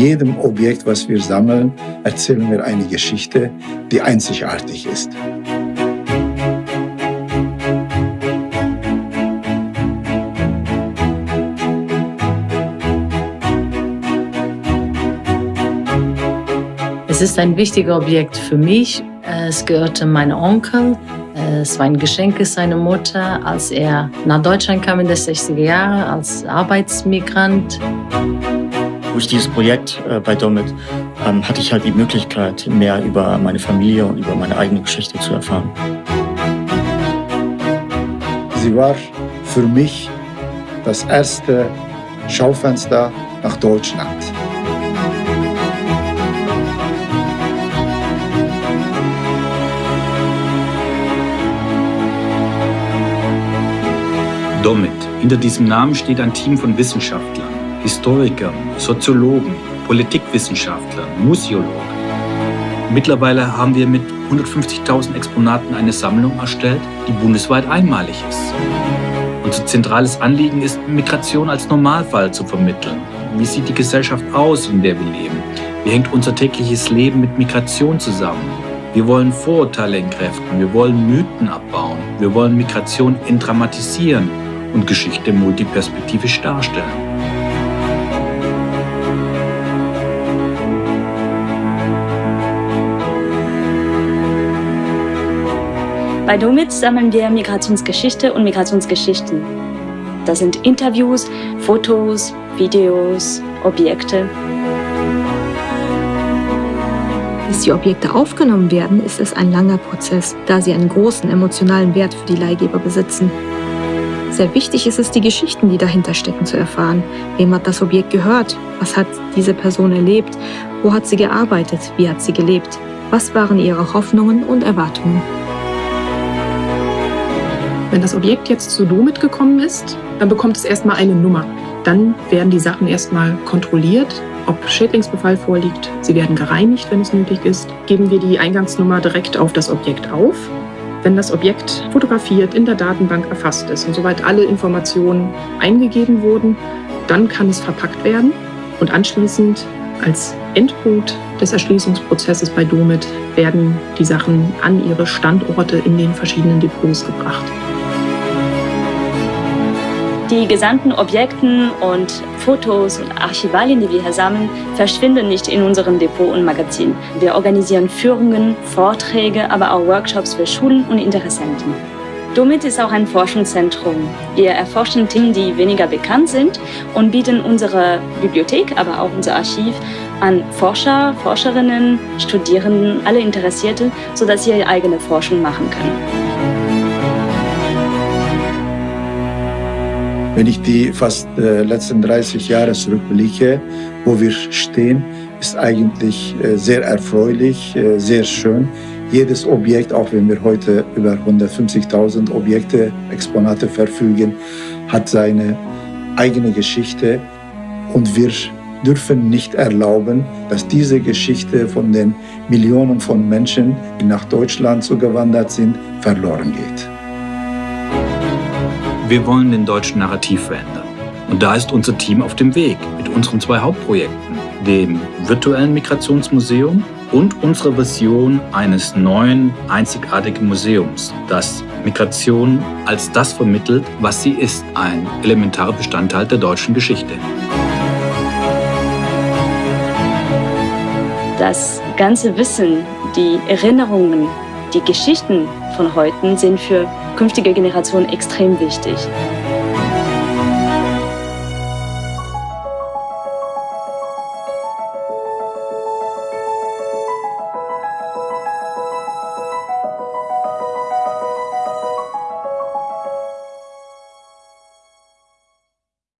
jedem Objekt, was wir sammeln, erzählen wir eine Geschichte, die einzigartig ist. Es ist ein wichtiges Objekt für mich. Es gehörte meinem Onkel. Es war ein Geschenk seiner Mutter, als er nach Deutschland kam in den 60er Jahren als Arbeitsmigrant. Durch dieses Projekt äh, bei Domit ähm, hatte ich halt die Möglichkeit, mehr über meine Familie und über meine eigene Geschichte zu erfahren. Sie war für mich das erste Schaufenster nach Deutschland. Domit. Hinter diesem Namen steht ein Team von Wissenschaftlern, Historikern, Soziologen, Politikwissenschaftlern, Museologen. Mittlerweile haben wir mit 150.000 Exponaten eine Sammlung erstellt, die bundesweit einmalig ist. Unser zentrales Anliegen ist, Migration als Normalfall zu vermitteln. Wie sieht die Gesellschaft aus, in der wir leben? Wie hängt unser tägliches Leben mit Migration zusammen? Wir wollen Vorurteile entkräften, wir wollen Mythen abbauen, wir wollen Migration entdramatisieren und Geschichte multiperspektivisch darstellen. Bei Domit sammeln wir Migrationsgeschichte und Migrationsgeschichten. Das sind Interviews, Fotos, Videos, Objekte. Bis die Objekte aufgenommen werden, ist es ein langer Prozess, da sie einen großen emotionalen Wert für die Leihgeber besitzen. Sehr wichtig ist es, die Geschichten, die dahinter stecken, zu erfahren. Wem hat das Objekt gehört? Was hat diese Person erlebt? Wo hat sie gearbeitet? Wie hat sie gelebt? Was waren ihre Hoffnungen und Erwartungen? Wenn das Objekt jetzt zu Domit gekommen ist, dann bekommt es erstmal eine Nummer. Dann werden die Sachen erstmal kontrolliert, ob Schädlingsbefall vorliegt. Sie werden gereinigt, wenn es nötig ist. Geben wir die Eingangsnummer direkt auf das Objekt auf wenn das Objekt fotografiert in der Datenbank erfasst ist und soweit alle Informationen eingegeben wurden, dann kann es verpackt werden und anschließend als Endpunkt des Erschließungsprozesses bei Domit werden die Sachen an ihre Standorte in den verschiedenen Depots gebracht. Die gesamten Objekten und Fotos und Archivalien, die wir hier sammeln, verschwinden nicht in unserem Depot und Magazin. Wir organisieren Führungen, Vorträge, aber auch Workshops für Schulen und Interessenten. Domit ist auch ein Forschungszentrum. Wir erforschen Themen, die weniger bekannt sind und bieten unsere Bibliothek, aber auch unser Archiv an Forscher, Forscherinnen, Studierenden, alle Interessierte, sodass sie ihre eigene Forschung machen können. Wenn ich die fast äh, letzten 30 Jahre zurückblicke, wo wir stehen, ist eigentlich äh, sehr erfreulich, äh, sehr schön. Jedes Objekt, auch wenn wir heute über 150.000 Objekte, Exponate verfügen, hat seine eigene Geschichte und wir dürfen nicht erlauben, dass diese Geschichte von den Millionen von Menschen, die nach Deutschland zugewandert sind, verloren geht. Wir wollen den deutschen Narrativ verändern. Und da ist unser Team auf dem Weg mit unseren zwei Hauptprojekten, dem virtuellen Migrationsmuseum und unserer Vision eines neuen, einzigartigen Museums, das Migration als das vermittelt, was sie ist, ein elementarer Bestandteil der deutschen Geschichte. Das ganze Wissen, die Erinnerungen, die Geschichten von heute sind für künftige Generationen extrem wichtig.